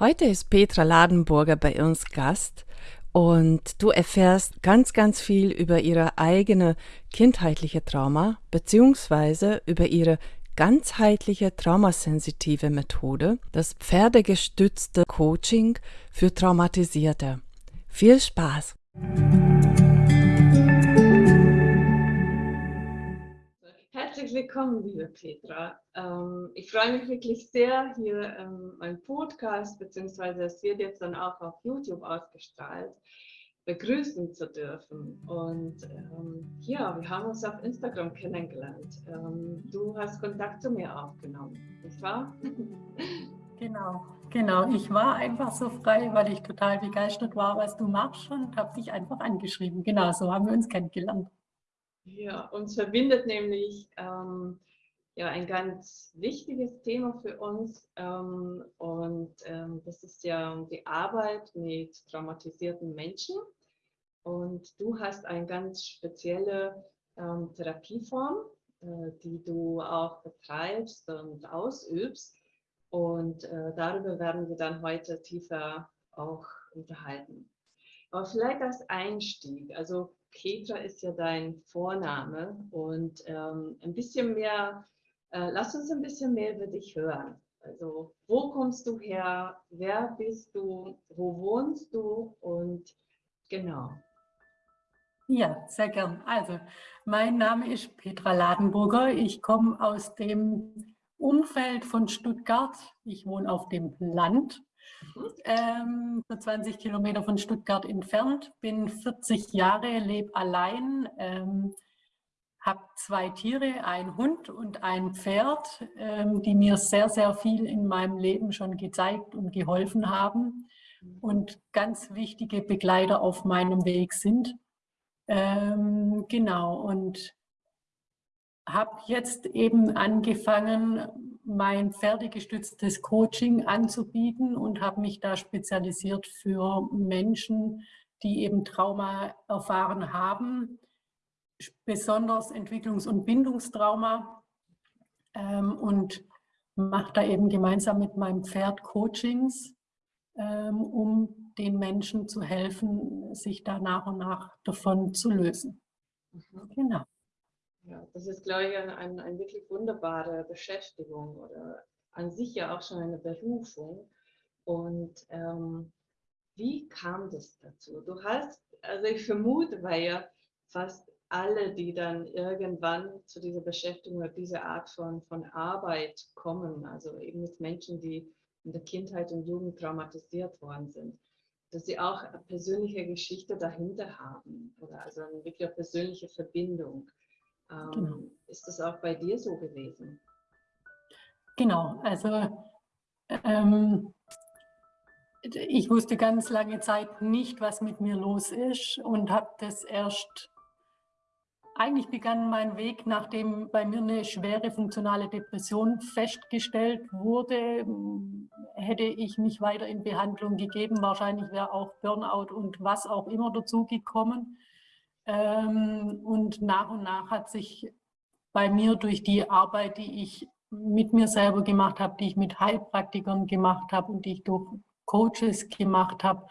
Heute ist Petra Ladenburger bei uns Gast und du erfährst ganz, ganz viel über ihre eigene kindheitliche Trauma beziehungsweise über ihre ganzheitliche traumasensitive Methode, das pferdegestützte Coaching für Traumatisierte. Viel Spaß! Herzlich willkommen, liebe Petra. Ähm, ich freue mich wirklich sehr, hier ähm, mein Podcast, beziehungsweise es wird jetzt dann auch auf YouTube ausgestrahlt, begrüßen zu dürfen. Und ähm, ja, wir haben uns auf Instagram kennengelernt. Ähm, du hast Kontakt zu mir aufgenommen, nicht wahr? Genau, genau. Ich war einfach so frei, weil ich total begeistert war, was du machst und habe dich einfach angeschrieben. Genau, so haben wir uns kennengelernt. Ja, uns verbindet nämlich ähm, ja, ein ganz wichtiges Thema für uns ähm, und ähm, das ist ja die Arbeit mit traumatisierten Menschen. Und du hast eine ganz spezielle ähm, Therapieform, äh, die du auch betreibst und ausübst. Und äh, darüber werden wir dann heute tiefer auch unterhalten. Aber vielleicht als Einstieg, also Petra ist ja dein Vorname und ähm, ein bisschen mehr, äh, lass uns ein bisschen mehr über dich hören. Also wo kommst du her, wer bist du, wo wohnst du und genau. Ja, sehr gern. Also mein Name ist Petra Ladenburger. Ich komme aus dem Umfeld von Stuttgart. Ich wohne auf dem Land ähm, so 20 Kilometer von Stuttgart entfernt, bin 40 Jahre, lebe allein, ähm, habe zwei Tiere, ein Hund und ein Pferd, ähm, die mir sehr, sehr viel in meinem Leben schon gezeigt und geholfen haben und ganz wichtige Begleiter auf meinem Weg sind. Ähm, genau, und habe jetzt eben angefangen, mein pferdegestütztes Coaching anzubieten und habe mich da spezialisiert für Menschen, die eben Trauma erfahren haben, besonders Entwicklungs- und Bindungstrauma ähm, und mache da eben gemeinsam mit meinem Pferd Coachings, ähm, um den Menschen zu helfen, sich da nach und nach davon zu lösen. Mhm. Genau. Ja, das ist, glaube ich, eine, eine, eine wirklich wunderbare Beschäftigung oder an sich ja auch schon eine Berufung. Und ähm, wie kam das dazu? Du hast, also ich vermute, weil ja fast alle, die dann irgendwann zu dieser Beschäftigung oder dieser Art von, von Arbeit kommen, also eben mit Menschen, die in der Kindheit und Jugend traumatisiert worden sind, dass sie auch eine persönliche Geschichte dahinter haben oder also eine wirklich persönliche Verbindung. Ähm, genau. Ist das auch bei dir so gewesen? Genau, also ähm, ich wusste ganz lange Zeit nicht, was mit mir los ist und habe das erst, eigentlich begann mein Weg, nachdem bei mir eine schwere funktionale Depression festgestellt wurde, hätte ich mich weiter in Behandlung gegeben. Wahrscheinlich wäre auch Burnout und was auch immer dazu gekommen. Ähm, und nach und nach hat sich bei mir durch die Arbeit, die ich mit mir selber gemacht habe, die ich mit Heilpraktikern gemacht habe und die ich durch Coaches gemacht habe,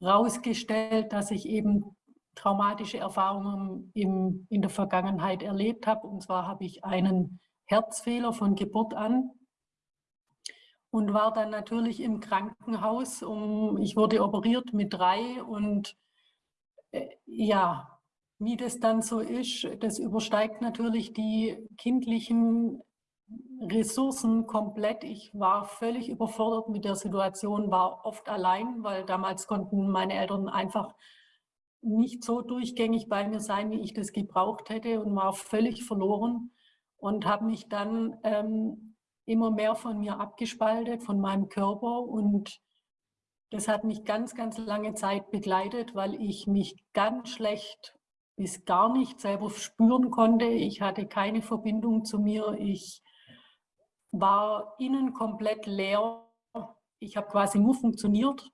herausgestellt, dass ich eben traumatische Erfahrungen im, in der Vergangenheit erlebt habe. Und zwar habe ich einen Herzfehler von Geburt an und war dann natürlich im Krankenhaus. Um, ich wurde operiert mit drei und äh, ja, wie das dann so ist, das übersteigt natürlich die kindlichen Ressourcen komplett. Ich war völlig überfordert mit der Situation, war oft allein, weil damals konnten meine Eltern einfach nicht so durchgängig bei mir sein, wie ich das gebraucht hätte und war völlig verloren und habe mich dann ähm, immer mehr von mir abgespaltet, von meinem Körper und das hat mich ganz, ganz lange Zeit begleitet, weil ich mich ganz schlecht bis gar nicht selber spüren konnte. Ich hatte keine Verbindung zu mir. Ich war innen komplett leer. Ich habe quasi nur funktioniert.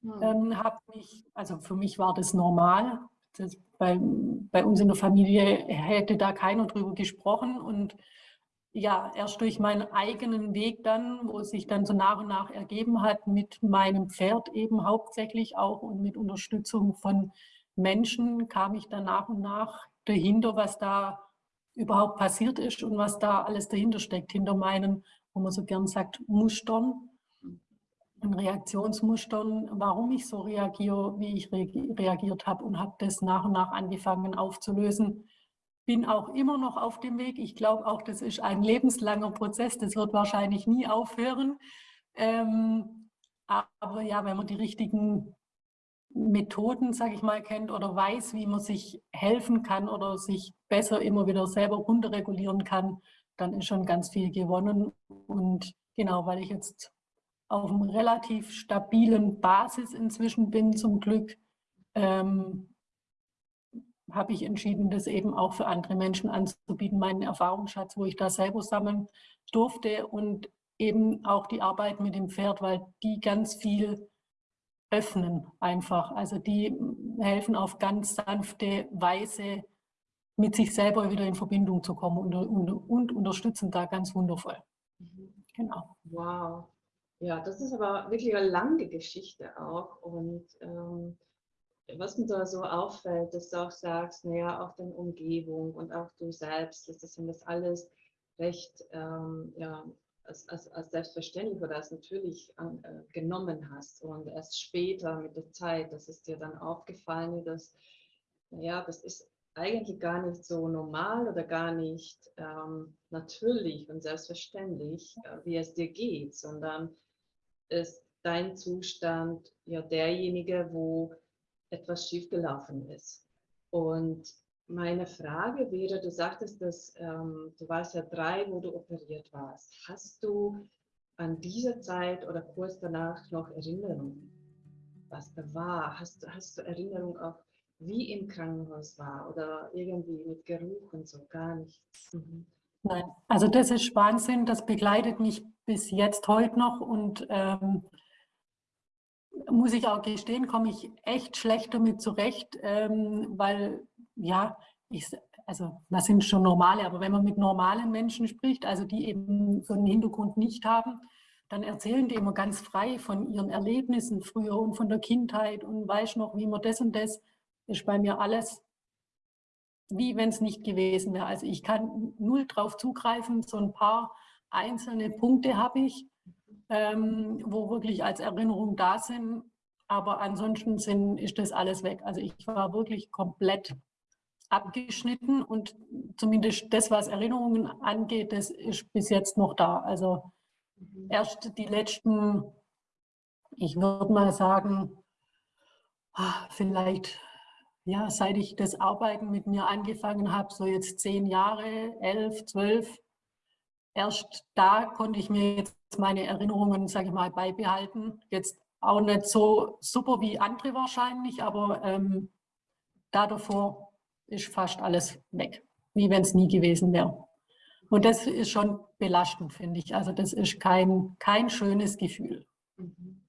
Mhm. Ähm, mich, also für mich war das normal. Das bei, bei uns in der Familie hätte da keiner drüber gesprochen. Und ja, erst durch meinen eigenen Weg dann, wo es sich dann so nach und nach ergeben hat, mit meinem Pferd eben hauptsächlich auch und mit Unterstützung von Menschen, kam ich dann nach und nach dahinter, was da überhaupt passiert ist und was da alles dahinter steckt, hinter meinen, wo man so gern sagt, Mustern und Reaktionsmustern, warum ich so reagiere, wie ich reagiert habe und habe das nach und nach angefangen aufzulösen bin auch immer noch auf dem Weg. Ich glaube auch, das ist ein lebenslanger Prozess. Das wird wahrscheinlich nie aufhören. Ähm, aber ja, wenn man die richtigen Methoden, sage ich mal, kennt oder weiß, wie man sich helfen kann oder sich besser immer wieder selber runterregulieren kann, dann ist schon ganz viel gewonnen. Und genau, weil ich jetzt auf einem relativ stabilen Basis inzwischen bin, zum Glück, ähm, habe ich entschieden, das eben auch für andere Menschen anzubieten, meinen Erfahrungsschatz, wo ich da selber sammeln durfte und eben auch die Arbeit mit dem Pferd, weil die ganz viel öffnen einfach. Also die helfen auf ganz sanfte Weise, mit sich selber wieder in Verbindung zu kommen und, und, und unterstützen da ganz wundervoll. Mhm. Genau. Wow. Ja, das ist aber wirklich eine lange Geschichte auch und ähm, was mir da so auffällt, dass du auch sagst, naja, auch deine Umgebung und auch du selbst, dass das, das alles recht ähm, ja, als, als, als, selbstverständlich oder als natürlich an, äh, genommen hast. Und erst später mit der Zeit, dass es dir dann aufgefallen ist, dass, naja, das ist eigentlich gar nicht so normal oder gar nicht ähm, natürlich und selbstverständlich, äh, wie es dir geht, sondern ist dein Zustand ja derjenige, wo etwas schiefgelaufen ist. Und meine Frage wäre, du sagtest, dass ähm, du warst ja drei, wo du operiert warst. Hast du an dieser Zeit oder kurz danach noch Erinnerungen, was da war? Hast, hast du Erinnerungen auch, wie im Krankenhaus war oder irgendwie mit Geruch und so? Gar nichts. Mhm. Nein, also das ist Wahnsinn. Das begleitet mich bis jetzt heute noch und ähm, muss ich auch gestehen, komme ich echt schlecht damit zurecht, ähm, weil, ja, ich, also das sind schon normale, aber wenn man mit normalen Menschen spricht, also die eben so einen Hintergrund nicht haben, dann erzählen die immer ganz frei von ihren Erlebnissen früher und von der Kindheit und weiß noch, wie man das und das, ist bei mir alles wie wenn es nicht gewesen wäre. Also ich kann null drauf zugreifen, so ein paar einzelne Punkte habe ich, ähm, wo wirklich als Erinnerung da sind. Aber ansonsten sind, ist das alles weg. Also ich war wirklich komplett abgeschnitten und zumindest das, was Erinnerungen angeht, das ist bis jetzt noch da. Also erst die letzten, ich würde mal sagen, ah, vielleicht, ja, seit ich das Arbeiten mit mir angefangen habe, so jetzt zehn Jahre, elf, zwölf, erst da konnte ich mir jetzt meine Erinnerungen, sage ich mal, beibehalten. Jetzt auch nicht so super wie andere wahrscheinlich, aber ähm, da davor ist fast alles weg, wie wenn es nie gewesen wäre. Und das ist schon belastend, finde ich. Also das ist kein, kein schönes Gefühl. Mhm.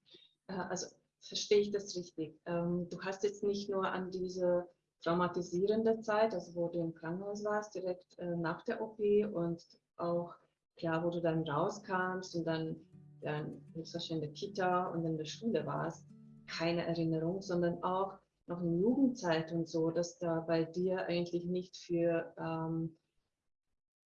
Äh, also verstehe ich das richtig. Ähm, du hast jetzt nicht nur an diese traumatisierende Zeit, also wo du im Krankenhaus warst, direkt äh, nach der OP und auch klar, wo du dann rauskamst und dann, dann höchstwahrscheinlich in der Kita und in der Schule warst, keine Erinnerung, sondern auch noch in Jugendzeit und so, dass da bei dir eigentlich nicht für ähm,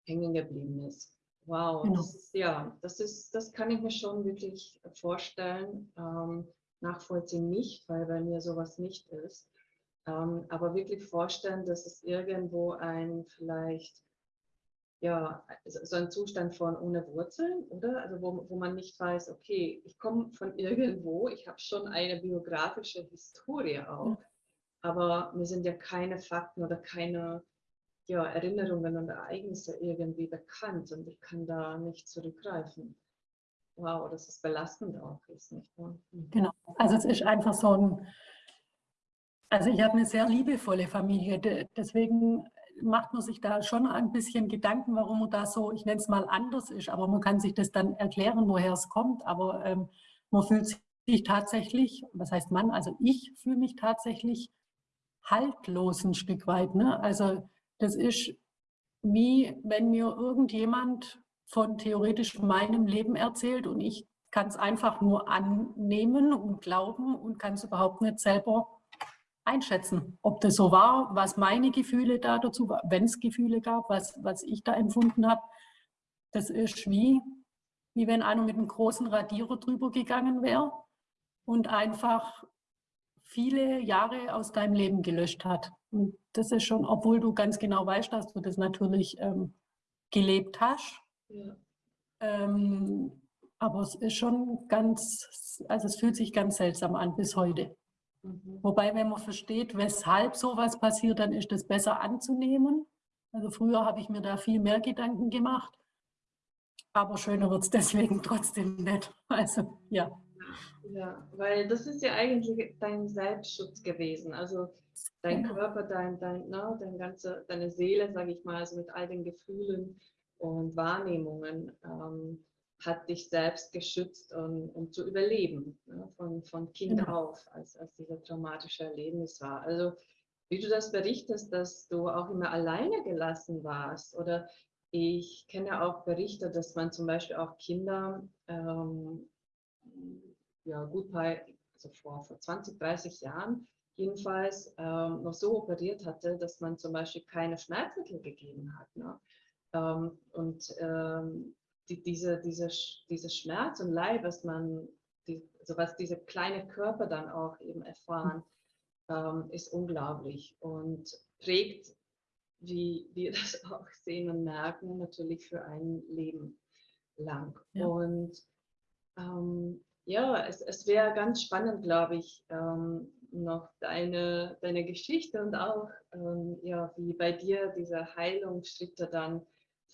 hängen geblieben ist. Wow, genau. das ist, ja, das ist, das kann ich mir schon wirklich vorstellen. Ähm, nachvollziehen nicht, weil bei mir sowas nicht ist. Ähm, aber wirklich vorstellen, dass es irgendwo ein vielleicht ja, so ein Zustand von ohne Wurzeln, oder? Also wo, wo man nicht weiß, okay, ich komme von irgendwo, ich habe schon eine biografische Historie auch, aber mir sind ja keine Fakten oder keine ja, Erinnerungen und Ereignisse irgendwie bekannt und ich kann da nicht zurückgreifen. Wow, das ist belastend auch, ist nicht wahr? Mhm. Genau, also es ist einfach so ein, also ich habe eine sehr liebevolle Familie, deswegen macht man sich da schon ein bisschen Gedanken, warum man da so, ich nenne es mal anders ist, aber man kann sich das dann erklären, woher es kommt, aber ähm, man fühlt sich tatsächlich, was heißt man, also ich fühle mich tatsächlich haltlos ein Stück weit. Ne? Also das ist wie wenn mir irgendjemand von theoretisch meinem Leben erzählt und ich kann es einfach nur annehmen und glauben und kann es überhaupt nicht selber einschätzen, ob das so war, was meine Gefühle da dazu waren, wenn es Gefühle gab, was, was ich da empfunden habe. Das ist wie, wie wenn einer mit einem großen Radierer drüber gegangen wäre und einfach viele Jahre aus deinem Leben gelöscht hat. Und das ist schon, obwohl du ganz genau weißt, dass du das natürlich ähm, gelebt hast. Ja. Ähm, aber es ist schon ganz, also es fühlt sich ganz seltsam an bis heute. Mhm. Wobei, wenn man versteht, weshalb sowas passiert, dann ist das besser anzunehmen. Also früher habe ich mir da viel mehr Gedanken gemacht. Aber schöner wird es deswegen trotzdem nicht. Also ja. Ja, weil das ist ja eigentlich dein Selbstschutz gewesen. Also dein genau. Körper, dein, dein, ne, dein ganze, deine Seele, sage ich mal, also mit all den Gefühlen und Wahrnehmungen ähm, hat dich selbst geschützt, um, um zu überleben, ne, von, von Kind genau. auf, als, als dieser traumatische Erlebnis war. Also wie du das berichtest, dass du auch immer alleine gelassen warst oder ich kenne auch Berichte, dass man zum Beispiel auch Kinder ähm, ja, gut bei, also vor, vor 20, 30 Jahren jedenfalls ähm, noch so operiert hatte, dass man zum Beispiel keine Schmerzmittel gegeben hat. Ne? Ähm, und ähm, die, diese, diese, diese Schmerz und Leid, was man, die, also was diese kleine Körper dann auch eben erfahren, ähm, ist unglaublich und prägt, wie wir das auch sehen und merken, natürlich für ein Leben lang. Ja. Und ähm, ja, es, es wäre ganz spannend, glaube ich, ähm, noch deine, deine Geschichte und auch, ähm, ja, wie bei dir diese Heilungsschritte dann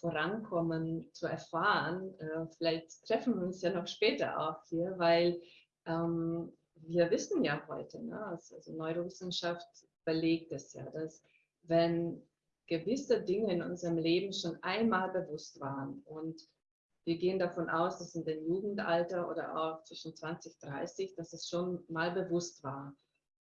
vorankommen zu erfahren. Äh, vielleicht treffen wir uns ja noch später auch hier, weil ähm, wir wissen ja heute, ne, also, also Neurowissenschaft belegt es ja, dass wenn gewisse Dinge in unserem Leben schon einmal bewusst waren und wir gehen davon aus, dass in dem Jugendalter oder auch zwischen 20, 30, dass es schon mal bewusst war.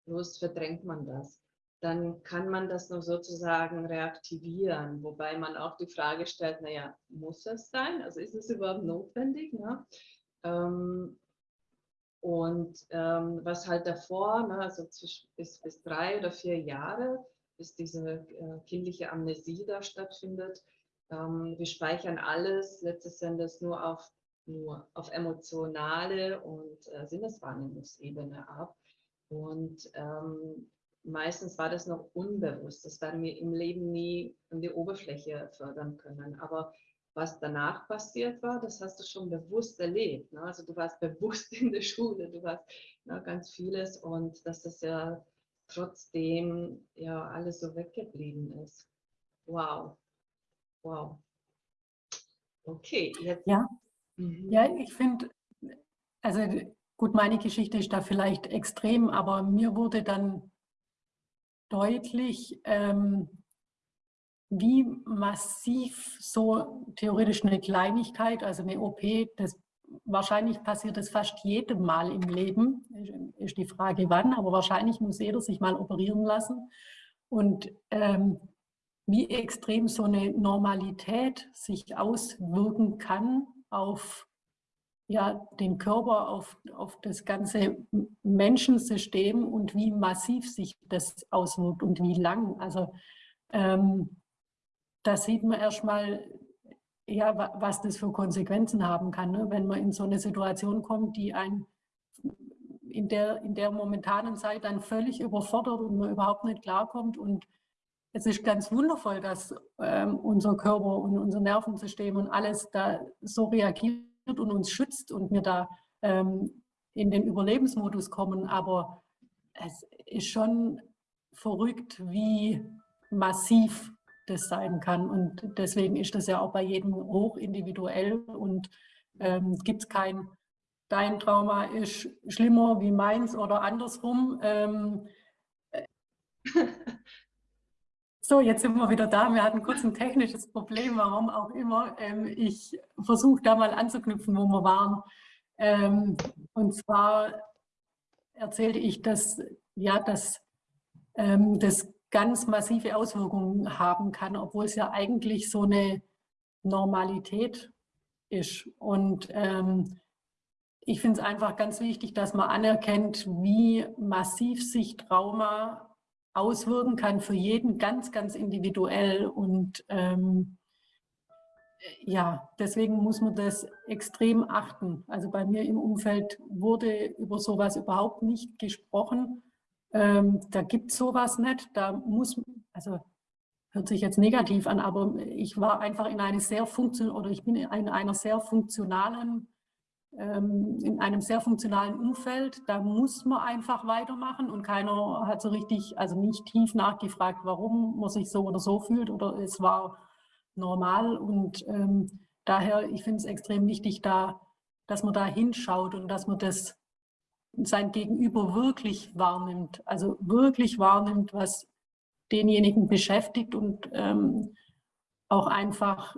Bloß verdrängt man das. Dann kann man das noch sozusagen reaktivieren, wobei man auch die Frage stellt, naja, muss es sein? Also ist es überhaupt notwendig? Ne? Ähm, und ähm, was halt davor, ne, also bis, bis drei oder vier Jahre, bis diese äh, kindliche Amnesie da stattfindet, ähm, wir speichern alles letztes Endes nur auf, nur auf emotionale und äh, Sinneswahrnehmungsebene ab. Und ähm, meistens war das noch unbewusst. Das werden wir im Leben nie an die Oberfläche fördern können. Aber was danach passiert war, das hast du schon bewusst erlebt. Ne? Also du warst bewusst in der Schule, du warst ne, ganz vieles und dass das ja trotzdem ja alles so weggeblieben ist. Wow. Wow. Okay, jetzt. Ja, mhm. ja ich finde, also gut, meine Geschichte ist da vielleicht extrem, aber mir wurde dann deutlich, ähm, wie massiv so theoretisch eine Kleinigkeit, also eine OP, das wahrscheinlich passiert das fast jedem Mal im Leben, ist die Frage wann, aber wahrscheinlich muss jeder sich mal operieren lassen. Und ähm, wie extrem so eine Normalität sich auswirken kann auf ja, den Körper, auf, auf das ganze Menschensystem und wie massiv sich das auswirkt und wie lang. Also ähm, da sieht man erstmal, ja, was das für Konsequenzen haben kann, ne? wenn man in so eine Situation kommt, die einen in der, in der momentanen Zeit dann völlig überfordert und man überhaupt nicht klarkommt und es ist ganz wundervoll, dass ähm, unser Körper und unser Nervensystem und alles da so reagiert und uns schützt und wir da ähm, in den Überlebensmodus kommen. Aber es ist schon verrückt, wie massiv das sein kann. Und deswegen ist das ja auch bei jedem hoch individuell und ähm, gibt es kein, dein Trauma ist schlimmer wie meins oder andersrum. Ähm, So, jetzt sind wir wieder da. Wir hatten kurz ein technisches Problem, warum auch immer. Ähm, ich versuche da mal anzuknüpfen, wo wir waren. Ähm, und zwar erzählte ich, dass, ja, dass ähm, das ganz massive Auswirkungen haben kann, obwohl es ja eigentlich so eine Normalität ist. Und ich finde es einfach ganz wichtig, dass man anerkennt, wie massiv sich Trauma auswirken kann für jeden ganz, ganz individuell. Und ähm, ja, deswegen muss man das extrem achten. Also bei mir im Umfeld wurde über sowas überhaupt nicht gesprochen. Ähm, da gibt es sowas nicht. Da muss, also hört sich jetzt negativ an, aber ich war einfach in eine sehr funktion oder ich bin in einer sehr funktionalen in einem sehr funktionalen Umfeld, da muss man einfach weitermachen und keiner hat so richtig, also nicht tief nachgefragt, warum man sich so oder so fühlt oder es war normal. Und ähm, daher, ich finde es extrem wichtig, da, dass man da hinschaut und dass man das sein Gegenüber wirklich wahrnimmt, also wirklich wahrnimmt, was denjenigen beschäftigt und ähm, auch einfach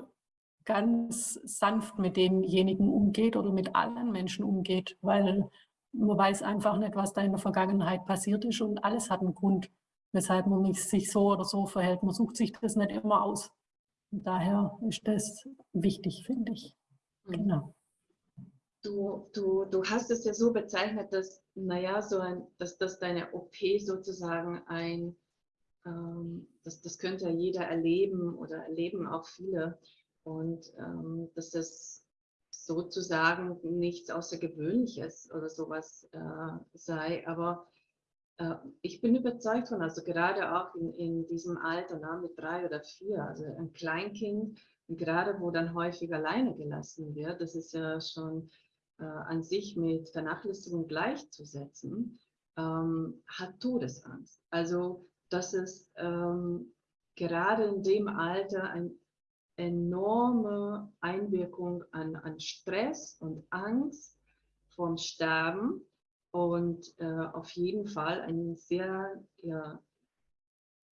ganz sanft mit denjenigen umgeht oder mit allen Menschen umgeht, weil man weiß einfach nicht, was da in der Vergangenheit passiert ist und alles hat einen Grund, weshalb man sich so oder so verhält. Man sucht sich das nicht immer aus. Und daher ist das wichtig, finde ich. Mhm. Genau. Du, du, du hast es ja so bezeichnet, dass, naja, so ein, dass, dass deine OP sozusagen ein, ähm, das, das könnte ja jeder erleben oder erleben auch viele, und ähm, dass das sozusagen nichts Außergewöhnliches oder sowas äh, sei. Aber äh, ich bin überzeugt von, also gerade auch in, in diesem Alter, na, mit drei oder vier, also ein Kleinkind, gerade wo dann häufig alleine gelassen wird, das ist ja schon äh, an sich mit Vernachlässigung gleichzusetzen, ähm, hat Todesangst. Also dass es ähm, gerade in dem Alter ein enorme Einwirkung an, an Stress und Angst vom Sterben und äh, auf jeden Fall ein sehr ja,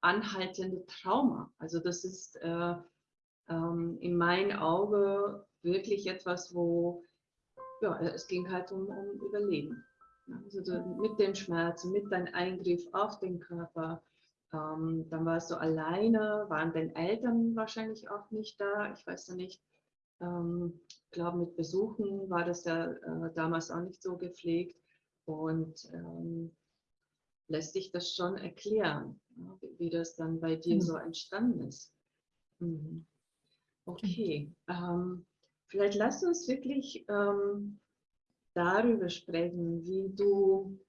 anhaltende Trauma. Also das ist äh, ähm, in meinen Augen wirklich etwas, wo ja, es ging halt um, um Überleben. Also mit den Schmerzen, mit deinem Eingriff auf den Körper, ähm, dann warst du alleine, waren deine Eltern wahrscheinlich auch nicht da. Ich weiß ja nicht, ähm, ich glaube mit Besuchen war das ja äh, damals auch nicht so gepflegt. Und ähm, lässt sich das schon erklären, ja, wie, wie, das dann bei dir mhm. so entstanden ist. Mhm. Okay, ähm, vielleicht lass uns wirklich ähm, darüber sprechen, wie du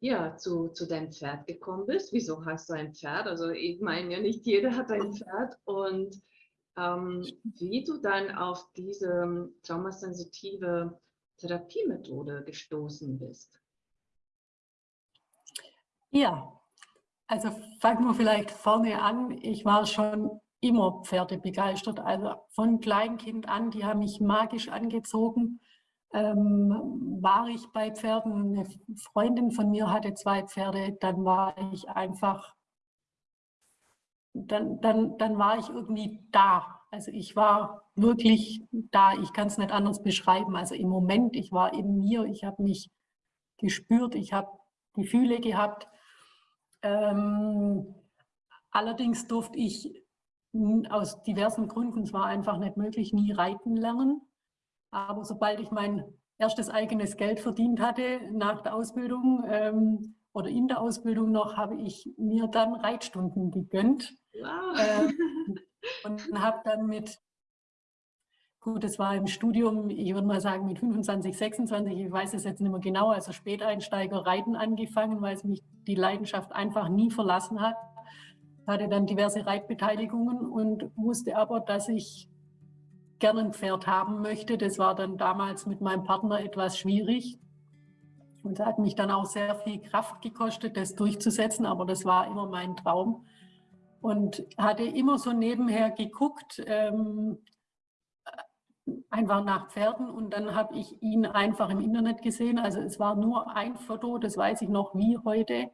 ja, zu, zu deinem Pferd gekommen bist. Wieso hast du ein Pferd? Also ich meine ja nicht jeder hat ein Pferd und ähm, wie du dann auf diese traumasensitive Therapiemethode gestoßen bist. Ja, also fangen wir vielleicht vorne an. Ich war schon immer Pferde begeistert. Also von Kleinkind an, die haben mich magisch angezogen ähm, war ich bei Pferden. Eine Freundin von mir hatte zwei Pferde, dann war ich einfach, dann, dann, dann war ich irgendwie da. Also ich war wirklich da. Ich kann es nicht anders beschreiben. Also im Moment, ich war in mir, ich habe mich gespürt, ich habe Gefühle gehabt. Ähm, allerdings durfte ich aus diversen Gründen, es war einfach nicht möglich, nie reiten lernen. Aber sobald ich mein erstes eigenes Geld verdient hatte nach der Ausbildung ähm, oder in der Ausbildung noch, habe ich mir dann Reitstunden gegönnt. Wow. Äh, und habe dann mit, gut, es war im Studium, ich würde mal sagen mit 25, 26, ich weiß es jetzt nicht mehr genau, also Späteinsteiger Reiten angefangen, weil es mich die Leidenschaft einfach nie verlassen hat. Hatte dann diverse Reitbeteiligungen und wusste aber, dass ich gerne ein Pferd haben möchte. Das war dann damals mit meinem Partner etwas schwierig. Und hat mich dann auch sehr viel Kraft gekostet, das durchzusetzen, aber das war immer mein Traum. Und hatte immer so nebenher geguckt, ähm, einfach nach Pferden und dann habe ich ihn einfach im Internet gesehen. Also es war nur ein Foto, das weiß ich noch wie heute.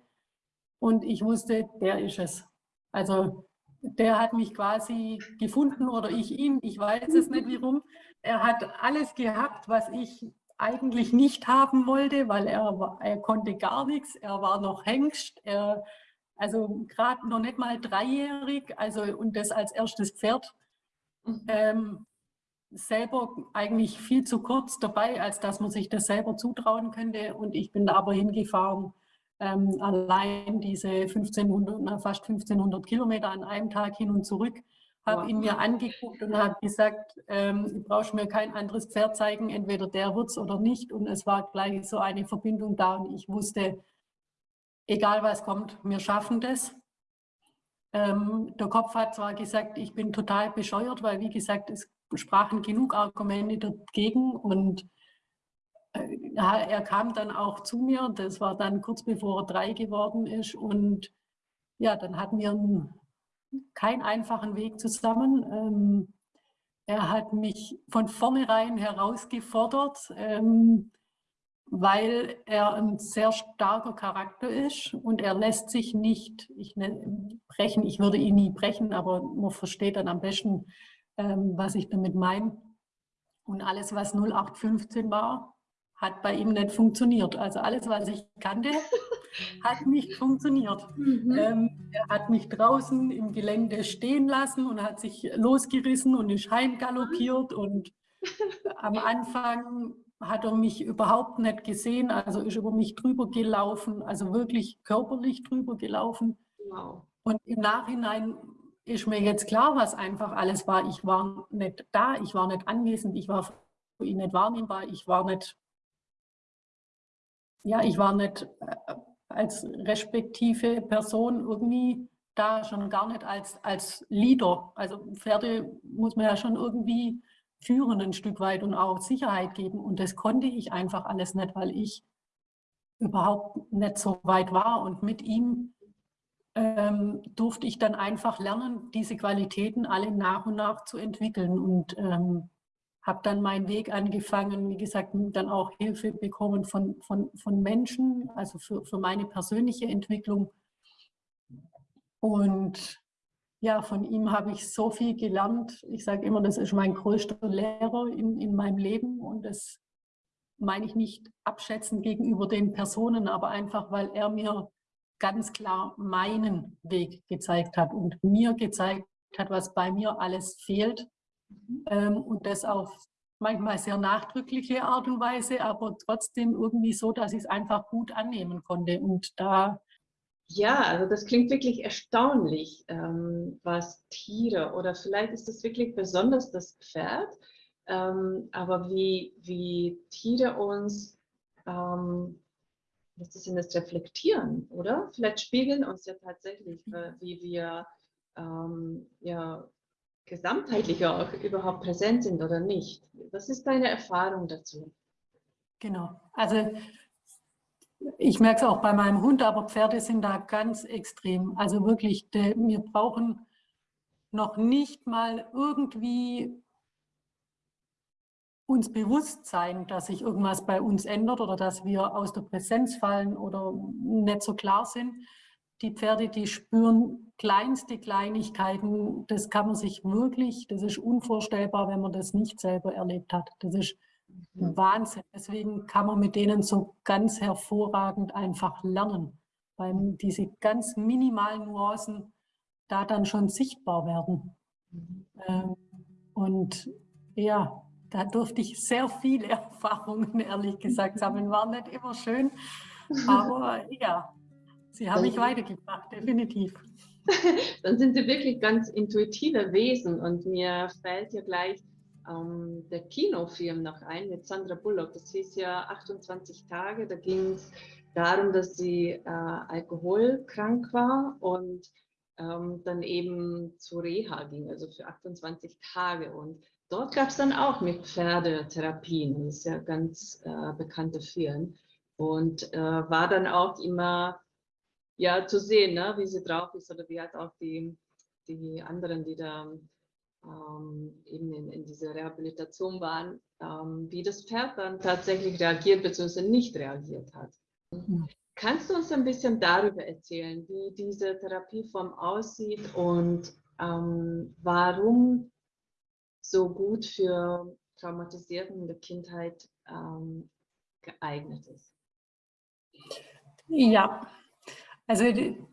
Und ich wusste, der ist es. Also der hat mich quasi gefunden oder ich ihn, ich weiß es nicht warum. Er hat alles gehabt, was ich eigentlich nicht haben wollte, weil er, er konnte gar nichts, er war noch Hengst, er also gerade noch nicht mal dreijährig, also und das als erstes Pferd, mhm. ähm, selber eigentlich viel zu kurz dabei, als dass man sich das selber zutrauen könnte. Und ich bin aber hingefahren, ähm, allein diese 1500, fast 1500 Kilometer an einem Tag hin und zurück, habe wow. ihn mir angeguckt und habe gesagt, ähm, du brauchst mir kein anderes Pferd zeigen, entweder der wird es oder nicht. Und es war gleich so eine Verbindung da und ich wusste, egal was kommt, wir schaffen das. Ähm, der Kopf hat zwar gesagt, ich bin total bescheuert, weil wie gesagt, es sprachen genug Argumente dagegen und er kam dann auch zu mir, das war dann kurz bevor er drei geworden ist und ja, dann hatten wir einen, keinen einfachen Weg zusammen. Ähm, er hat mich von vornherein herausgefordert, ähm, weil er ein sehr starker Charakter ist und er lässt sich nicht ich ne, brechen. Ich würde ihn nie brechen, aber man versteht dann am besten, ähm, was ich damit meine. Und alles, was 0815 war, hat bei ihm nicht funktioniert. Also alles, was ich kannte, hat nicht funktioniert. Mhm. Ähm, er hat mich draußen im Gelände stehen lassen und hat sich losgerissen und ist heimgaloppiert. Und am Anfang hat er mich überhaupt nicht gesehen, also ist über mich drüber gelaufen, also wirklich körperlich drüber gelaufen. Wow. Und im Nachhinein ist mir jetzt klar, was einfach alles war. Ich war nicht da, ich war nicht anwesend, ich war für ihn nicht wahrnehmbar, ich war nicht, ja, ich war nicht äh, als respektive Person irgendwie da, schon gar nicht als, als Leader. Also Pferde muss man ja schon irgendwie führen ein Stück weit und auch Sicherheit geben. Und das konnte ich einfach alles nicht, weil ich überhaupt nicht so weit war. Und mit ihm ähm, durfte ich dann einfach lernen, diese Qualitäten alle nach und nach zu entwickeln und ähm, habe dann meinen Weg angefangen, wie gesagt, dann auch Hilfe bekommen von, von, von Menschen, also für, für meine persönliche Entwicklung. Und ja, von ihm habe ich so viel gelernt. Ich sage immer, das ist mein größter Lehrer in, in meinem Leben und das meine ich nicht abschätzen gegenüber den Personen, aber einfach, weil er mir ganz klar meinen Weg gezeigt hat und mir gezeigt hat, was bei mir alles fehlt. Mhm. Ähm, und das auf manchmal sehr nachdrückliche Art und Weise, aber trotzdem irgendwie so, dass ich es einfach gut annehmen konnte. Und da ja, also das klingt wirklich erstaunlich, ähm, was Tiere oder vielleicht ist das wirklich besonders das Pferd, ähm, aber wie, wie Tiere uns ähm, was ist das Reflektieren, oder? Vielleicht spiegeln uns ja tatsächlich, äh, wie wir ähm, ja, gesamtheitlich auch überhaupt präsent sind oder nicht. Was ist deine Erfahrung dazu? Genau, also ich merke es auch bei meinem Hund, aber Pferde sind da ganz extrem. Also wirklich, wir brauchen noch nicht mal irgendwie uns bewusst sein, dass sich irgendwas bei uns ändert oder dass wir aus der Präsenz fallen oder nicht so klar sind. Die Pferde, die spüren kleinste Kleinigkeiten. Das kann man sich wirklich, das ist unvorstellbar, wenn man das nicht selber erlebt hat. Das ist. Wahnsinn. Deswegen kann man mit denen so ganz hervorragend einfach lernen, weil diese ganz minimalen Nuancen da dann schon sichtbar werden. Mhm. Ähm, und ja, da durfte ich sehr viele Erfahrungen, ehrlich gesagt, sammeln. War nicht immer schön, aber ja, sie haben mich weitergebracht, definitiv. Dann sind sie wirklich ganz intuitive Wesen und mir fällt ja gleich ähm, der Kinofilm noch ein mit Sandra Bullock. Das hieß ja 28 Tage, da ging es darum, dass sie äh, alkoholkrank war und ähm, dann eben zu Reha ging, also für 28 Tage. Und Dort gab es dann auch mit Pferdetherapien, das ist ja ganz äh, bekannte Film. Und äh, war dann auch immer ja, zu sehen, ne, wie sie drauf ist oder wie halt auch die, die anderen, die da ähm, eben in, in dieser Rehabilitation waren, ähm, wie das Pferd dann tatsächlich reagiert bzw. nicht reagiert hat. Kannst du uns ein bisschen darüber erzählen, wie diese Therapieform aussieht und ähm, warum so gut für Traumatisierten in der Kindheit ähm, geeignet ist? Ja, Also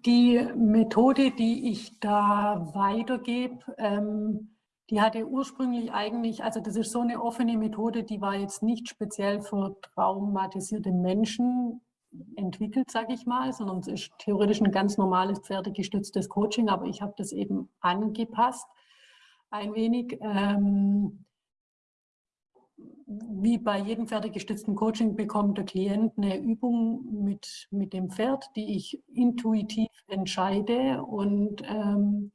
die Methode, die ich da weitergebe, ähm, die hatte ursprünglich eigentlich, also das ist so eine offene Methode, die war jetzt nicht speziell für traumatisierte Menschen entwickelt, sage ich mal, sondern es ist theoretisch ein ganz normales pferdegestütztes Coaching, aber ich habe das eben angepasst ein wenig. Ähm, wie bei jedem pferdegestützten Coaching bekommt der Klient eine Übung mit, mit dem Pferd, die ich intuitiv entscheide und ähm,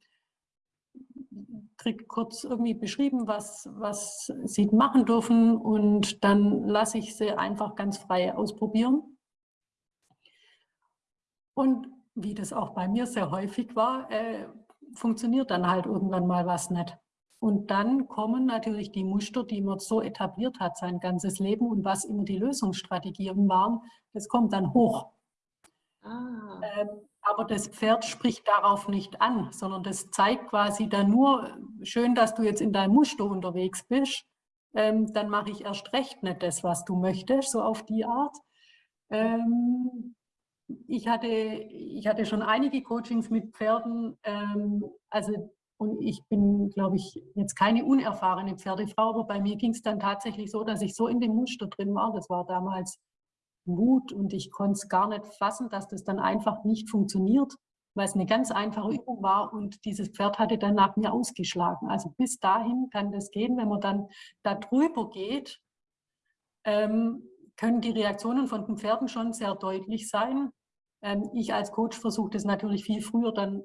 kriege kurz irgendwie beschrieben, was, was sie machen dürfen und dann lasse ich sie einfach ganz frei ausprobieren. Und wie das auch bei mir sehr häufig war, äh, funktioniert dann halt irgendwann mal was nicht. Und dann kommen natürlich die Muster, die man so etabliert hat sein ganzes Leben und was immer die Lösungsstrategien waren, das kommt dann hoch. Ah. Ähm, aber das Pferd spricht darauf nicht an, sondern das zeigt quasi dann nur, schön, dass du jetzt in deinem Muster unterwegs bist, ähm, dann mache ich erst recht nicht das, was du möchtest, so auf die Art. Ähm, ich, hatte, ich hatte schon einige Coachings mit Pferden, ähm, also und ich bin, glaube ich, jetzt keine unerfahrene Pferdefrau, aber bei mir ging es dann tatsächlich so, dass ich so in dem Muster drin war. Das war damals Mut und ich konnte es gar nicht fassen, dass das dann einfach nicht funktioniert, weil es eine ganz einfache Übung war und dieses Pferd hatte dann nach mir ausgeschlagen. Also bis dahin kann das gehen, wenn man dann da drüber geht, ähm, können die Reaktionen von den Pferden schon sehr deutlich sein. Ähm, ich als Coach versuche das natürlich viel früher dann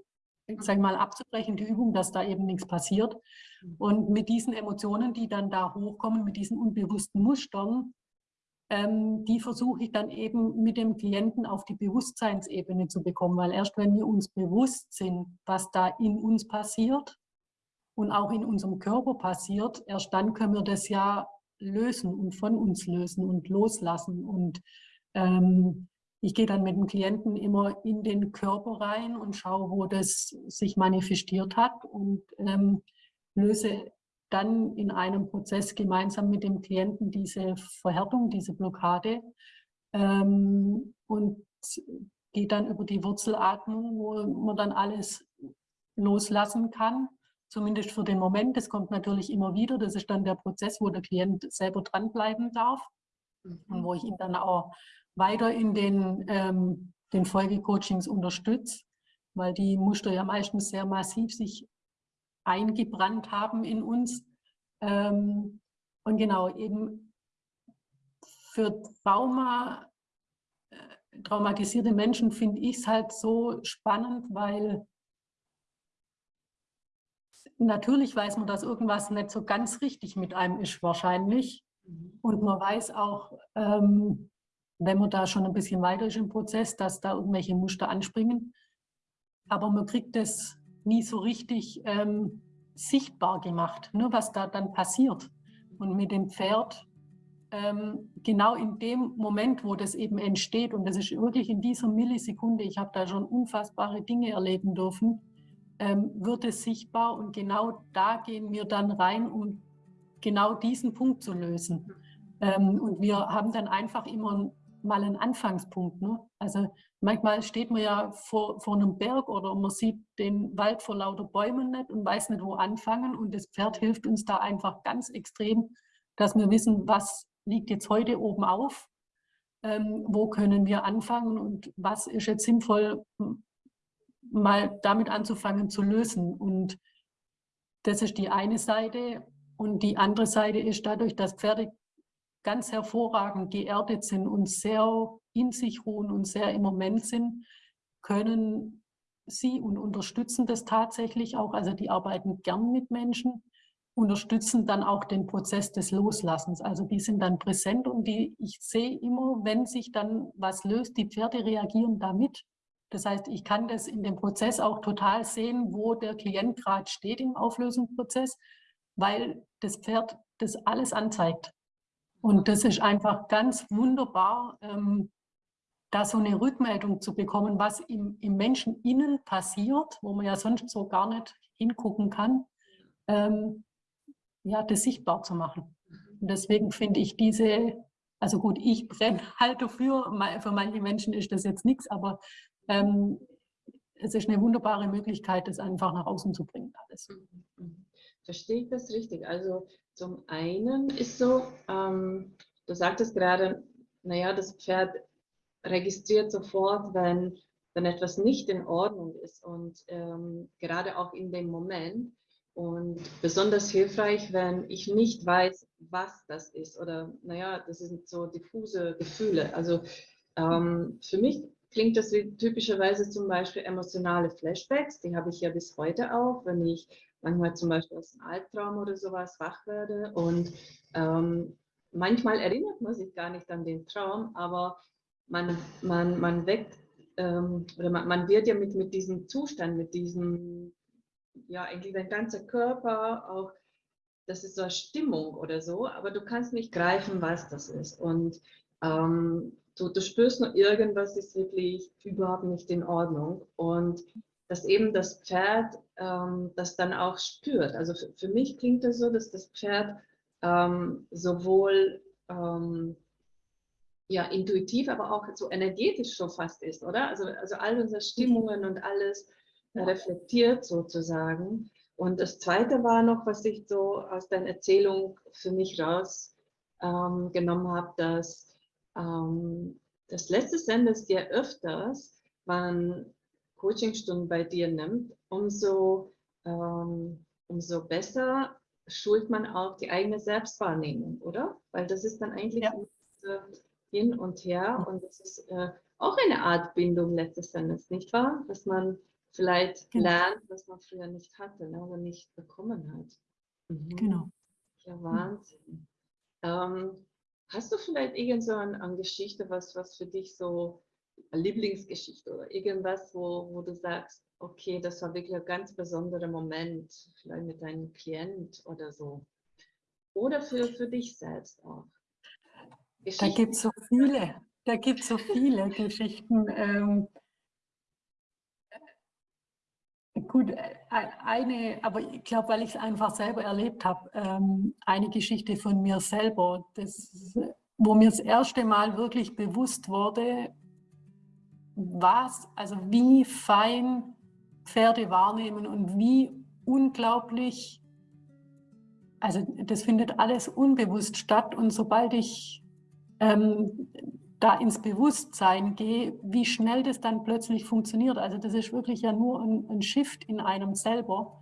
sag mal, abzubrechen, die Übung, dass da eben nichts passiert. Mhm. Und mit diesen Emotionen, die dann da hochkommen, mit diesen unbewussten Mustern, ähm, die versuche ich dann eben mit dem Klienten auf die Bewusstseinsebene zu bekommen, weil erst wenn wir uns bewusst sind, was da in uns passiert und auch in unserem Körper passiert, erst dann können wir das ja lösen und von uns lösen und loslassen und ähm, ich gehe dann mit dem Klienten immer in den Körper rein und schaue, wo das sich manifestiert hat und ähm, löse dann in einem Prozess gemeinsam mit dem Klienten diese Verhärtung, diese Blockade ähm, und gehe dann über die Wurzelatmung, wo man dann alles loslassen kann, zumindest für den Moment. Das kommt natürlich immer wieder. Das ist dann der Prozess, wo der Klient selber dranbleiben darf und wo ich ihn dann auch weiter in den, ähm, den Folgecoachings unterstützt, weil die Muster ja meistens sehr massiv sich eingebrannt haben in uns. Ähm, und genau, eben für Trauma, äh, traumatisierte Menschen finde ich es halt so spannend, weil natürlich weiß man, dass irgendwas nicht so ganz richtig mit einem ist wahrscheinlich. Mhm. Und man weiß auch, ähm, wenn man da schon ein bisschen weiter ist im Prozess, dass da irgendwelche Muster anspringen. Aber man kriegt das nie so richtig ähm, sichtbar gemacht, nur was da dann passiert. Und mit dem Pferd, ähm, genau in dem Moment, wo das eben entsteht, und das ist wirklich in dieser Millisekunde, ich habe da schon unfassbare Dinge erleben dürfen, ähm, wird es sichtbar und genau da gehen wir dann rein, um genau diesen Punkt zu lösen. Ähm, und wir haben dann einfach immer mal ein Anfangspunkt. Ne? Also manchmal steht man ja vor, vor einem Berg oder man sieht den Wald vor lauter Bäumen nicht und weiß nicht, wo anfangen. Und das Pferd hilft uns da einfach ganz extrem, dass wir wissen, was liegt jetzt heute oben auf, ähm, wo können wir anfangen und was ist jetzt sinnvoll, mal damit anzufangen zu lösen. Und das ist die eine Seite. Und die andere Seite ist dadurch, dass Pferde ganz hervorragend geerdet sind und sehr in sich ruhen und sehr im Moment sind, können sie und unterstützen das tatsächlich auch. Also die arbeiten gern mit Menschen, unterstützen dann auch den Prozess des Loslassens. Also die sind dann präsent und die, ich sehe immer, wenn sich dann was löst, die Pferde reagieren damit. Das heißt, ich kann das in dem Prozess auch total sehen, wo der Klient gerade steht im Auflösungsprozess, weil das Pferd das alles anzeigt. Und das ist einfach ganz wunderbar, ähm, da so eine Rückmeldung zu bekommen, was im, im Menschen innen passiert, wo man ja sonst so gar nicht hingucken kann, ähm, ja, das sichtbar zu machen. Und deswegen finde ich diese, also gut, ich brenne halt dafür, für manche Menschen ist das jetzt nichts, aber ähm, es ist eine wunderbare Möglichkeit, das einfach nach außen zu bringen alles. Mhm, mhm. Verstehe ich das richtig? Also zum einen ist so, ähm, du sagtest gerade, naja, das Pferd registriert sofort, wenn, wenn etwas nicht in Ordnung ist und ähm, gerade auch in dem Moment. Und besonders hilfreich, wenn ich nicht weiß, was das ist oder naja, das sind so diffuse Gefühle. Also ähm, für mich klingt das wie typischerweise zum Beispiel emotionale Flashbacks, die habe ich ja bis heute auch, wenn ich manchmal zum Beispiel aus einem Albtraum oder sowas wach werde. Und ähm, manchmal erinnert man sich gar nicht an den Traum, aber man, man, man weckt ähm, oder man, man, wird ja mit, mit diesem Zustand, mit diesem, ja eigentlich dein ganzer Körper auch, das ist so eine Stimmung oder so, aber du kannst nicht greifen, was das ist. Und ähm, du, du spürst nur irgendwas ist wirklich überhaupt nicht in Ordnung. Und dass eben das Pferd ähm, das dann auch spürt. Also für, für, mich klingt es das so, dass das Pferd ähm, sowohl ähm, ja, intuitiv, aber auch so energetisch schon fast ist, oder? Also, also all unsere Stimmungen und alles reflektiert sozusagen. Und das Zweite war noch, was ich so aus deiner Erzählung für mich rausgenommen ähm, habe, dass ähm, das letzte Endes dir öfters man Coachingstunden bei dir nimmt, umso, ähm, umso besser schult man auch die eigene Selbstwahrnehmung, oder? Weil das ist dann eigentlich ja. hin und her und das ist äh, auch eine Art Bindung letztes Endes, nicht wahr? Dass man vielleicht genau. lernt, was man früher nicht hatte ne, oder nicht bekommen hat. Mhm. Genau. Ja, Wahnsinn. Mhm. Ähm, hast du vielleicht irgend so eine, eine Geschichte, was, was für dich so Lieblingsgeschichte oder irgendwas, wo, wo du sagst, okay, das war wirklich ein ganz besonderer Moment, vielleicht mit deinem Klient oder so. Oder für, für dich selbst auch. Da gibt es so viele, da gibt es so viele Geschichten. Ähm, gut, äh, eine, aber ich glaube, weil ich es einfach selber erlebt habe, ähm, eine Geschichte von mir selber, das, wo mir das erste Mal wirklich bewusst wurde, was, also wie fein Pferde wahrnehmen und wie unglaublich, also das findet alles unbewusst statt und sobald ich ähm, da ins Bewusstsein gehe, wie schnell das dann plötzlich funktioniert. Also das ist wirklich ja nur ein, ein Shift in einem selber.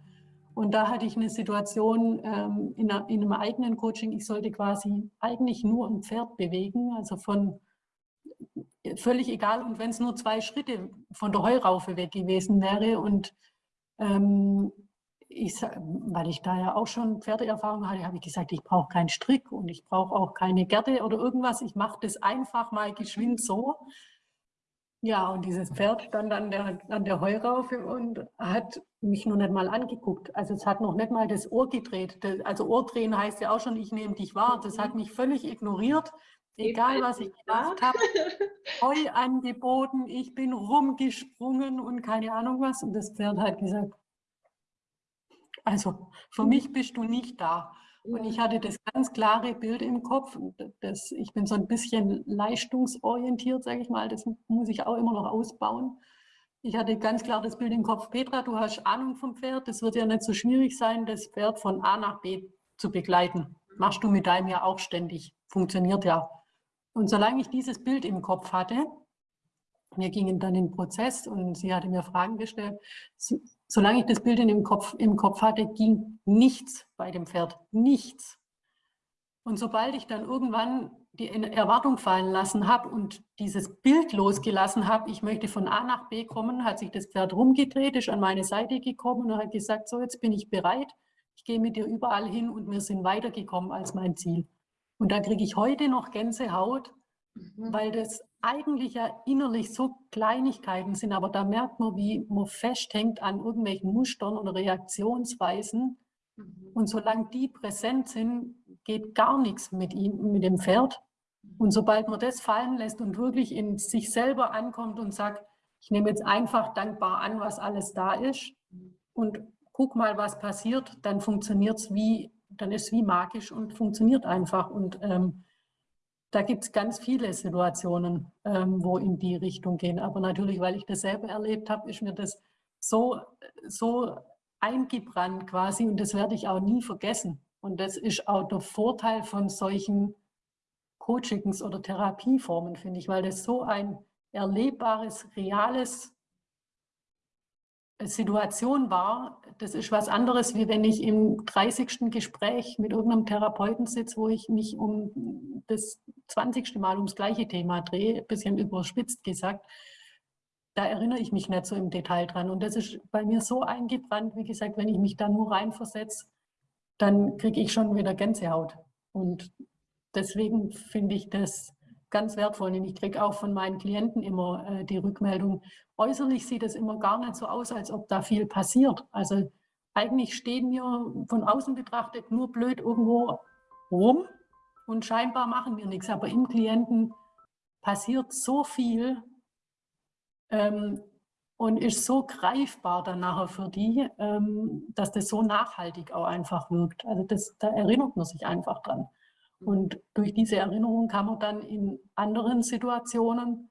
Und da hatte ich eine Situation ähm, in, einer, in, einem eigenen Coaching, ich sollte quasi eigentlich nur ein Pferd bewegen, also von völlig egal. Und wenn es nur zwei Schritte von der Heuraufe weg gewesen wäre und ähm, ich, weil ich da ja auch schon Pferdeerfahrung hatte, habe ich gesagt, ich brauche keinen Strick und ich brauche auch keine Gerte oder irgendwas. Ich mache das einfach mal geschwind so. Ja, und dieses Pferd stand an der, an der Heuraufe und hat mich noch nicht mal angeguckt. Also es hat noch nicht mal das Ohr gedreht. Also Ohr drehen heißt ja auch schon, ich nehme dich wahr. Das hat mich völlig ignoriert. Egal, was ich gemacht habe, Heu angeboten, ich bin rumgesprungen und keine Ahnung was. Und das Pferd hat gesagt, also für mich bist du nicht da. Und ich hatte das ganz klare Bild im Kopf. Das, ich bin so ein bisschen leistungsorientiert, sage ich mal. Das muss ich auch immer noch ausbauen. Ich hatte ganz klar das Bild im Kopf, Petra, du hast Ahnung vom Pferd. Es wird ja nicht so schwierig sein, das Pferd von A nach B zu begleiten. Machst du mit deinem ja auch ständig. Funktioniert ja. Und solange ich dieses Bild im Kopf hatte, wir gingen dann in den Prozess und sie hatte mir Fragen gestellt, solange ich das Bild in dem Kopf, im Kopf hatte, ging nichts bei dem Pferd, nichts. Und sobald ich dann irgendwann die Erwartung fallen lassen habe und dieses Bild losgelassen habe, ich möchte von A nach B kommen, hat sich das Pferd rumgedreht, ist an meine Seite gekommen und hat gesagt, so jetzt bin ich bereit, ich gehe mit dir überall hin und wir sind weitergekommen als mein Ziel. Und da kriege ich heute noch Gänsehaut, mhm. weil das eigentlich ja innerlich so Kleinigkeiten sind, aber da merkt man, wie man festhängt an irgendwelchen Mustern oder Reaktionsweisen. Mhm. Und solange die präsent sind, geht gar nichts mit ihm, mit dem Pferd. Und sobald man das fallen lässt und wirklich in sich selber ankommt und sagt, ich nehme jetzt einfach dankbar an, was alles da ist und guck mal, was passiert, dann funktioniert es wie dann ist es wie magisch und funktioniert einfach. Und ähm, da gibt es ganz viele Situationen, ähm, wo in die Richtung gehen. Aber natürlich, weil ich das selber erlebt habe, ist mir das so, so eingebrannt quasi und das werde ich auch nie vergessen. Und das ist auch der Vorteil von solchen Coachings oder Therapieformen, finde ich, weil das so ein erlebbares, reales Situation war, das ist was anderes, wie wenn ich im 30. Gespräch mit irgendeinem Therapeuten sitze, wo ich mich um das 20. Mal ums gleiche Thema drehe, ein bisschen überspitzt gesagt. Da erinnere ich mich nicht so im Detail dran. Und das ist bei mir so eingebrannt, wie gesagt, wenn ich mich da nur reinversetze, dann kriege ich schon wieder Gänsehaut. Und deswegen finde ich das ganz wertvoll. Und ich kriege auch von meinen Klienten immer äh, die Rückmeldung, äußerlich sieht es immer gar nicht so aus, als ob da viel passiert. Also eigentlich stehen wir von außen betrachtet nur blöd irgendwo rum und scheinbar machen wir nichts. Aber im Klienten passiert so viel ähm, und ist so greifbar dann nachher für die, ähm, dass das so nachhaltig auch einfach wirkt. Also das, da erinnert man sich einfach dran. Und durch diese Erinnerung kann man dann in anderen Situationen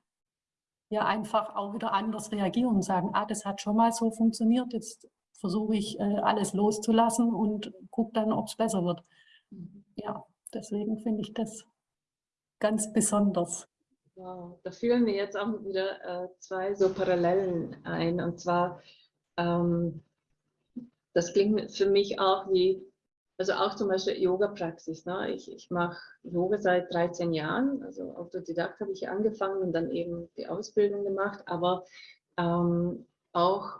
ja einfach auch wieder anders reagieren und sagen, ah, das hat schon mal so funktioniert, jetzt versuche ich äh, alles loszulassen und gucke dann, ob es besser wird. Mhm. Ja, deswegen finde ich das ganz besonders. Wow, da fühlen mir jetzt auch wieder äh, zwei so Parallelen ein. Und zwar, ähm, das klingt für mich auch wie also auch zum Beispiel Yoga-Praxis. Ne? Ich, ich mache Yoga seit 13 Jahren, also Autodidakt habe ich angefangen und dann eben die Ausbildung gemacht, aber ähm, auch,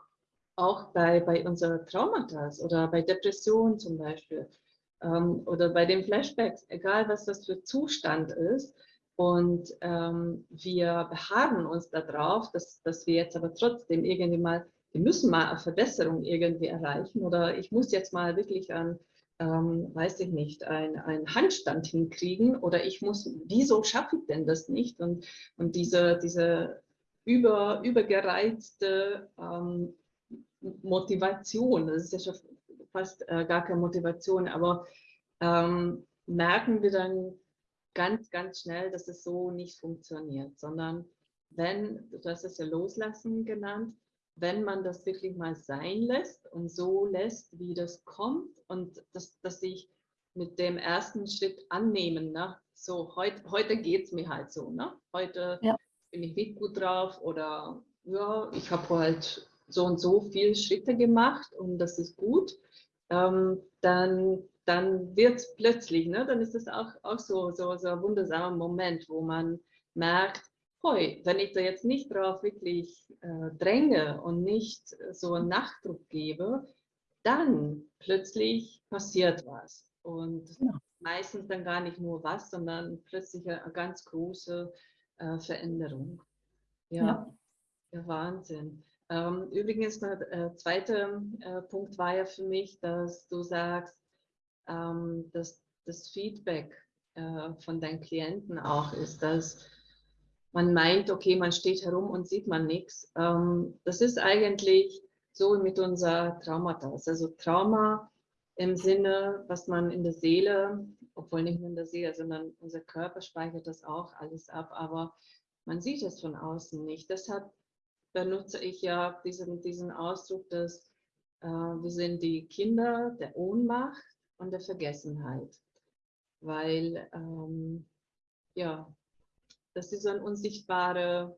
auch bei, bei unseren Traumata oder bei Depressionen zum Beispiel ähm, oder bei den Flashbacks, egal was das für Zustand ist, und ähm, wir beharren uns darauf, dass, dass wir jetzt aber trotzdem irgendwie mal, wir müssen mal eine Verbesserung irgendwie erreichen oder ich muss jetzt mal wirklich an ähm, weiß ich nicht, einen Handstand hinkriegen oder ich muss, wieso schaffe ich denn das nicht? Und, und diese, diese über, übergereizte ähm, Motivation, das ist ja schon fast äh, gar keine Motivation, aber ähm, merken wir dann ganz, ganz schnell, dass es so nicht funktioniert, sondern wenn, du hast es ja Loslassen genannt, wenn man das wirklich mal sein lässt und so lässt, wie das kommt und dass, dass sich mit dem ersten Schritt annehmen, ne? so heut, heute geht es mir halt so, ne? heute ja. bin ich nicht gut drauf oder ja, ich habe halt so und so viele Schritte gemacht und das ist gut, ähm, dann, dann wird es plötzlich, ne? dann ist es auch, auch so, so, so ein wundersamer Moment, wo man merkt, hoi, wenn ich da jetzt nicht drauf wirklich äh, dränge und nicht so einen Nachdruck gebe, dann plötzlich passiert was. Und ja. meistens dann gar nicht nur was, sondern plötzlich eine ganz große äh, Veränderung. Ja, ja. ja Wahnsinn. Ähm, übrigens, der äh, zweite äh, Punkt war ja für mich, dass du sagst, ähm, dass das Feedback äh, von deinen Klienten auch ist, dass man meint, okay, man steht herum und sieht man nichts. Ähm, das ist eigentlich so mit unser Traumata. Also Trauma im Sinne, was man in der Seele, obwohl nicht nur in der Seele, sondern unser Körper speichert das auch alles ab, aber man sieht es von außen nicht. Deshalb benutze ich ja diesen, diesen Ausdruck, dass äh, wir sind die Kinder der Ohnmacht und der Vergessenheit. Weil ähm, ja, das ist so ein unsichtbarer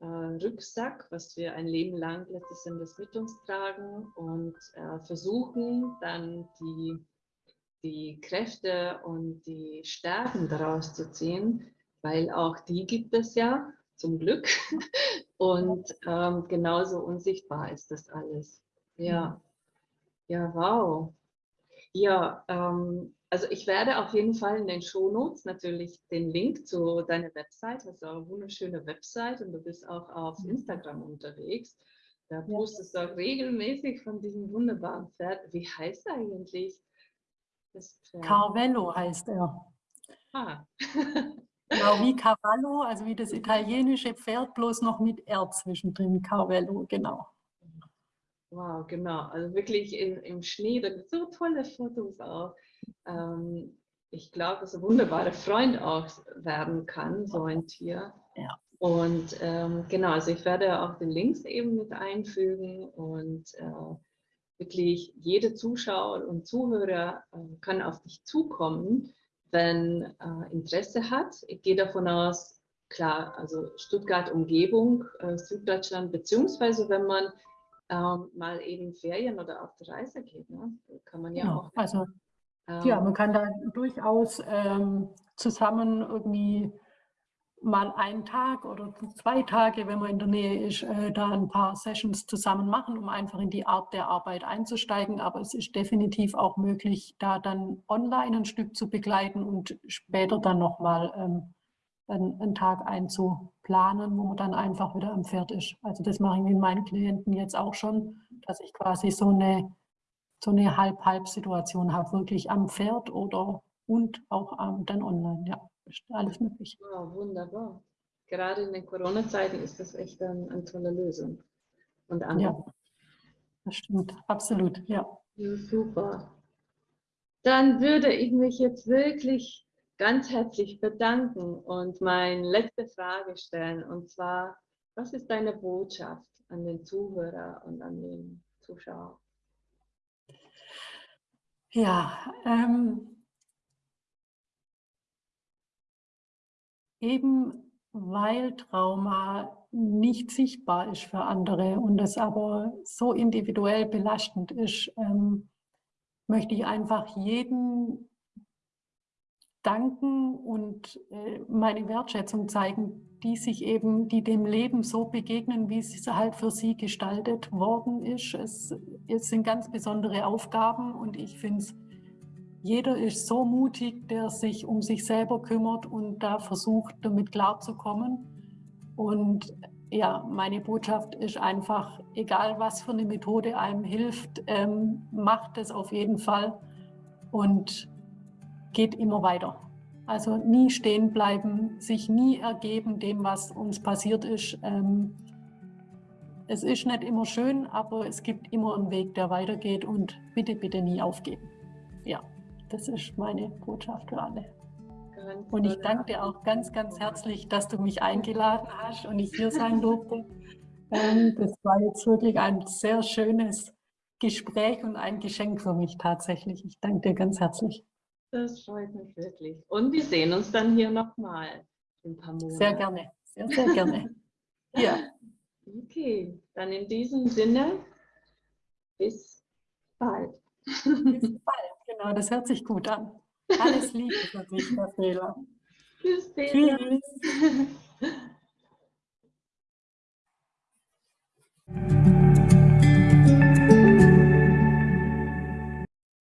äh, Rucksack, was wir ein Leben lang letztes Endes mit uns tragen und äh, versuchen dann die, die Kräfte und die Stärken daraus zu ziehen, weil auch die gibt es ja zum Glück und ähm, genauso unsichtbar ist das alles. Ja, ja, wow. Ja, ähm, also ich werde auf jeden Fall in den Shownotes natürlich den Link zu deiner Website, hast also eine wunderschöne Website und du bist auch auf mhm. Instagram unterwegs. Da postest du auch regelmäßig von diesem wunderbaren Pferd. Wie heißt er eigentlich? Das Carvello heißt er. Ah. genau, wie Cavallo, also wie das italienische Pferd, bloß noch mit R zwischendrin. Carvello, genau. Wow, genau. Also wirklich in, im Schnee, da gibt es so tolle Fotos auch. Ähm, ich glaube, dass ein wunderbarer Freund auch werden kann, so ein Tier. Ja. Und ähm, genau, also ich werde auch den Links eben mit einfügen und äh, wirklich jede Zuschauer und Zuhörer äh, kann auf dich zukommen, wenn äh, Interesse hat. Ich gehe davon aus, klar, also Stuttgart Umgebung, äh, Süddeutschland, beziehungsweise wenn man ähm, mal eben Ferien oder auf die Reise geht, ne? kann man ja, ja auch. Also ja, man kann da durchaus ähm, zusammen irgendwie mal einen Tag oder zwei Tage, wenn man in der Nähe ist, äh, da ein paar Sessions zusammen machen, um einfach in die Art der Arbeit einzusteigen. Aber es ist definitiv auch möglich, da dann online ein Stück zu begleiten und später dann nochmal ähm, einen, einen Tag einzuplanen, wo man dann einfach wieder am Pferd ist. Also das mache ich mit meinen Klienten jetzt auch schon, dass ich quasi so eine, so eine Halb-Halb-Situation habe, wirklich am Pferd oder und auch ähm, dann online, ja alles möglich. Wow, wunderbar. Gerade in den Corona-Zeiten ist das echt ein, eine tolle Lösung. Und ja, das stimmt, absolut, ja. ja. Super. Dann würde ich mich jetzt wirklich ganz herzlich bedanken und meine letzte Frage stellen. Und zwar, was ist deine Botschaft an den Zuhörer und an den Zuschauer? Ja, ähm, Eben weil Trauma nicht sichtbar ist für andere und es aber so individuell belastend ist, ähm, möchte ich einfach jeden danken und äh, meine Wertschätzung zeigen, die sich eben, die dem Leben so begegnen, wie es halt für sie gestaltet worden ist. Es, es sind ganz besondere Aufgaben und ich finde es jeder ist so mutig, der sich um sich selber kümmert und da versucht, damit klarzukommen. Und ja, meine Botschaft ist einfach, egal was für eine Methode einem hilft, ähm, macht es auf jeden Fall und geht immer weiter. Also nie stehen bleiben, sich nie ergeben dem, was uns passiert ist. Ähm, es ist nicht immer schön, aber es gibt immer einen Weg, der weitergeht und bitte, bitte nie aufgeben. Ja. Das ist meine Botschaft für alle. Und ich danke dir auch ganz, ganz herzlich, dass du mich eingeladen hast und ich hier sein durfte. Ähm, das war jetzt wirklich ein sehr schönes Gespräch und ein Geschenk für mich tatsächlich. Ich danke dir ganz herzlich. Das freut mich wirklich. Und wir sehen uns dann hier nochmal in ein paar Monaten. Sehr gerne, sehr, sehr gerne. ja. Okay, dann in diesem Sinne, bis bald. Bis bald. Genau, das hört sich gut an. Alles Liebe für dich, Gabriela. Tschüss, Tschüss.